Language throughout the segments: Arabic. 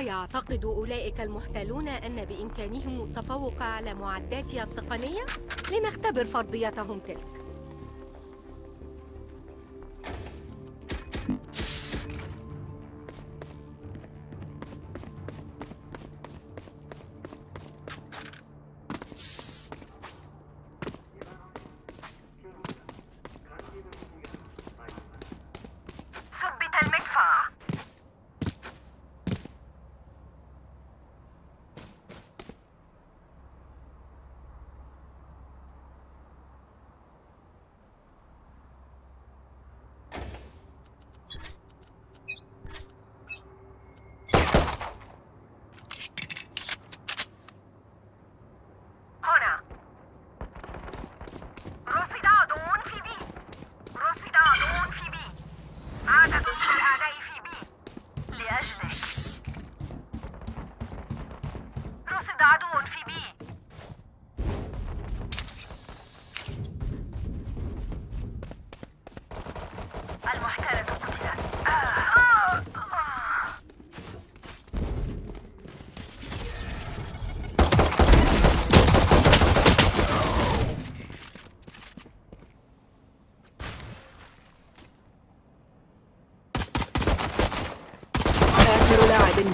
أيعتقد أولئك المحتلون أن بإمكانهم التفوق على معداتي التقنية؟ لنختبر فرضيتهم تلك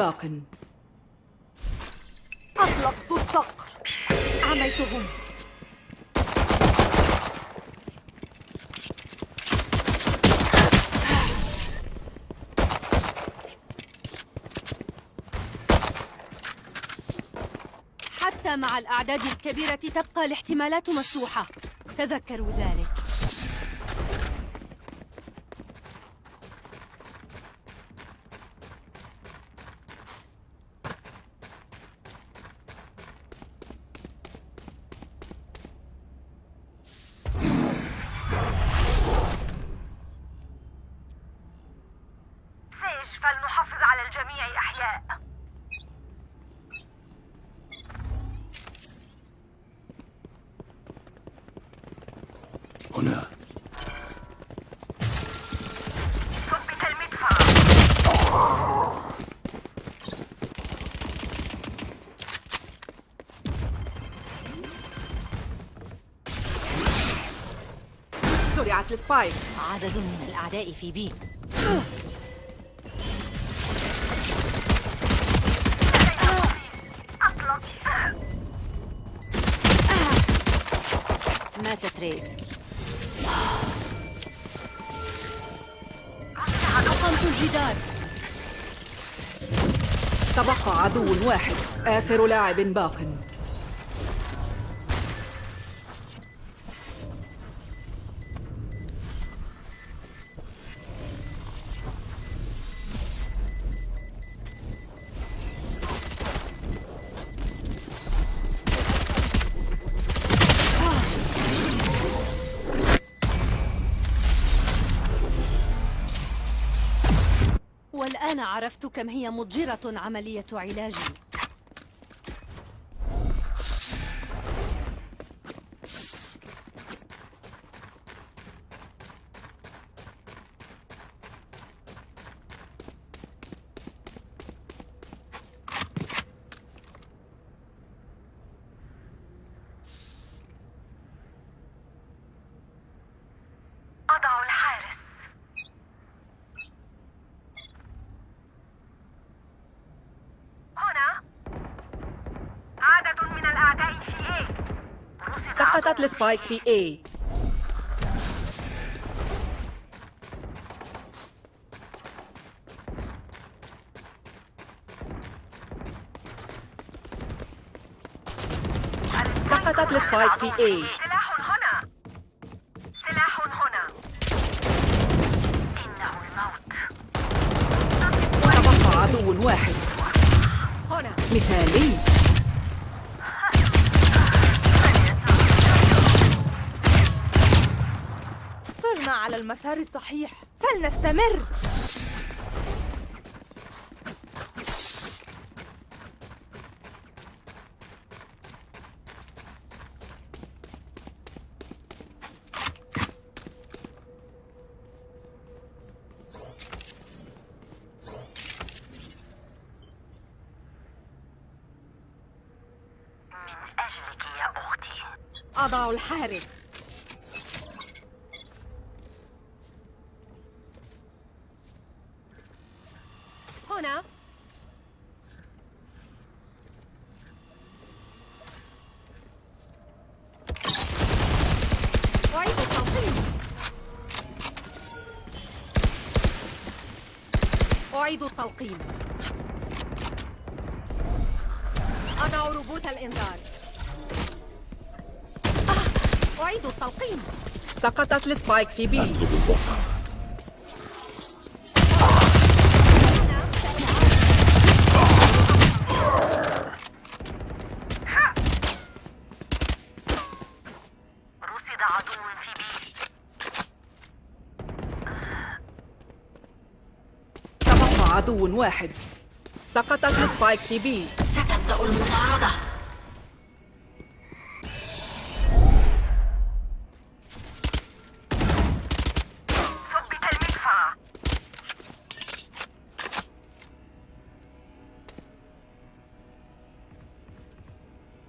باق. أطلقت الصقر عميتهم مع الأعداد الكبيرة تبقى الاحتمالات مفتوحة. تذكروا ذلك. هنا. ثبت المدفع. زرعت السبايك. عدد من الأعداء في بي. أطلق. مات تريز أقمت الجدار. تبقى عدو واحد آخر لاعب باق. والآن عرفت كم هي مضجرة عملية علاجي أضع الحارس هنا عدد من الأعداء في A عدو السبايك في A. سقطت السبايك في A. وصلنا على المسار الصحيح. فلنستمر. أضع الحارس. هنا. أعيد التلقيم. أضع روبوت الإنذار. أعيد التلقيم. سقطت ال spike في B. أطلب البصر. عدو واحد. سقطت السبايك في بي. ستبدأ المطاردة. ثبت المدفع.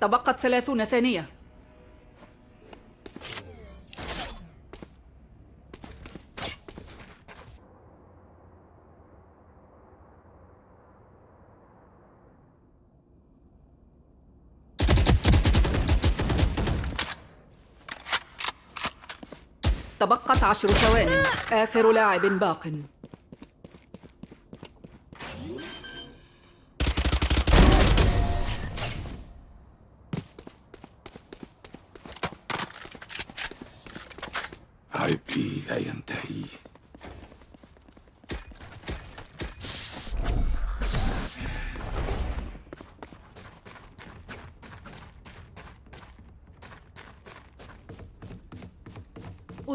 تبقت ثلاثون ثانية. تبقت عشر ثوان آخر لاعب باق. عبئي لا ينتهي.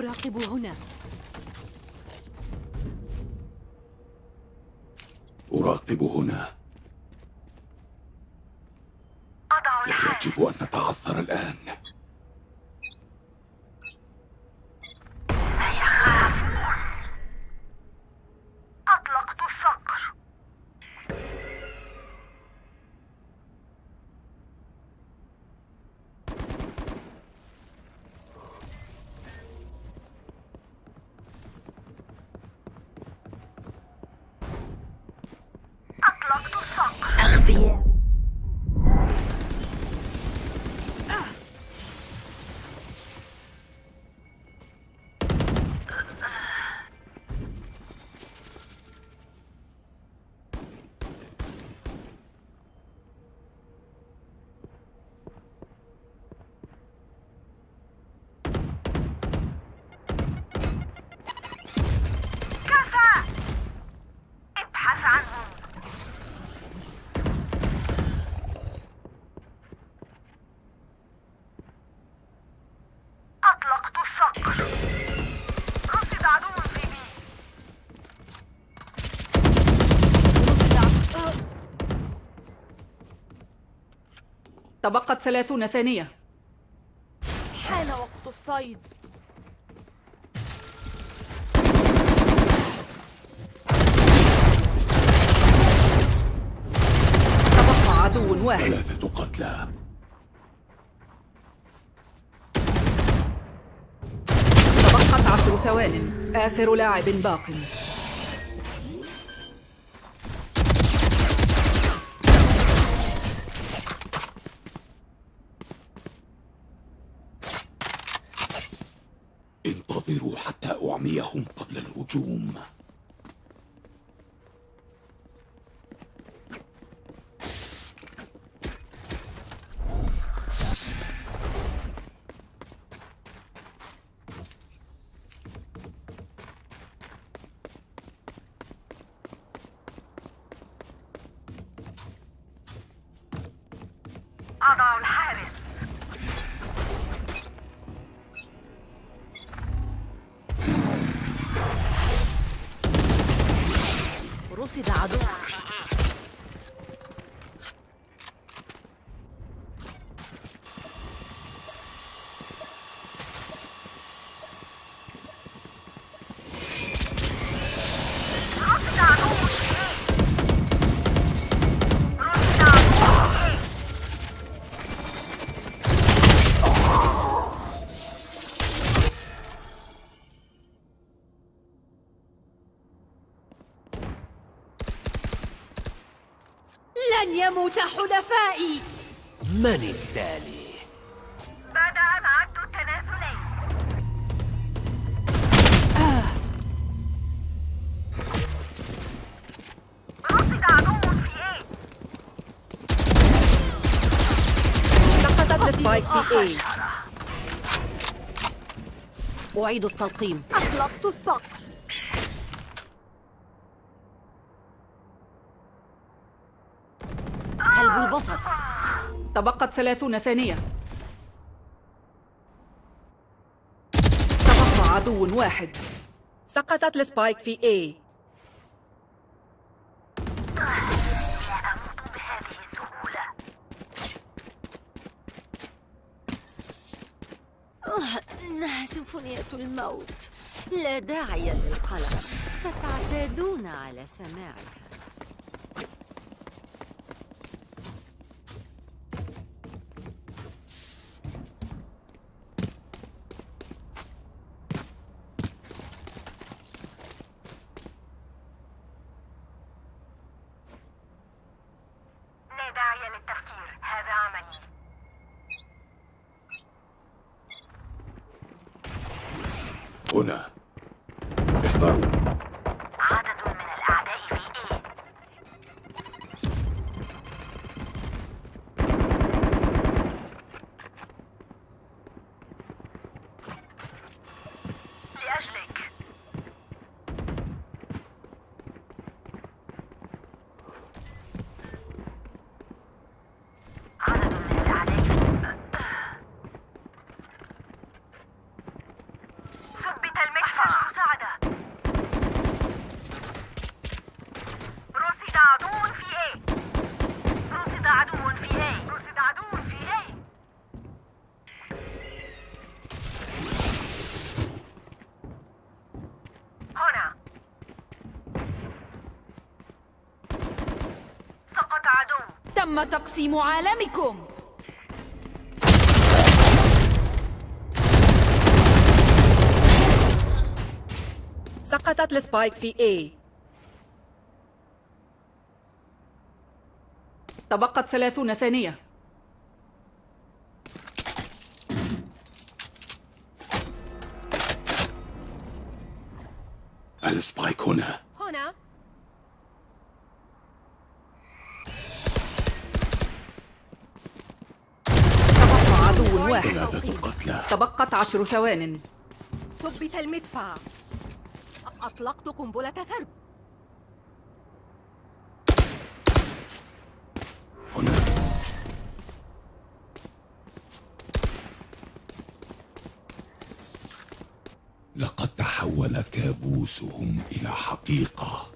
أراقب هنا. أراقب هنا. أضع الحارس يجب أن نتعثر الآن. تبقت ثلاثون ثانية. حان وقت الصيد. تبقى عدو واحد. ثلاثة قتلى. تبقت عشر ثوان. آخر لاعب باق. انتظروا حتى أعميهم قبل الهجوم. أضع الحارس رصد يموت حلفائي. من التالي؟ بدأ العد التنازلي رصد عدو في A. سقطت السبايك في A. أعيد التلقيم. أطلقت الصقر البصر تبقت ثلاثون ثانية. تبقى عدو واحد. سقطت السبايك في A. السهولة إنها سيمفونية الموت. لا داعي للقلق. ستعتادون على سماعها لا داعي للتفكير هذا عملي هنا احذروا ثبت المدفع. مساعدة رصد عدو في A. رصد عدو في A. رصد عدو في A. هنا. سقط عدو. تم تقسيم عالمكم. سقطت ال spike في A. تبقت ثلاثون ثانية. ال spike هنا. هنا. تبقى عدو واحد. ثلاثة قتلى. تبقت عشر ثوان. ثبت المدفع. أطلقت قنبلة سرب. هنا لقد تحول كابوسهم إلى حقيقة.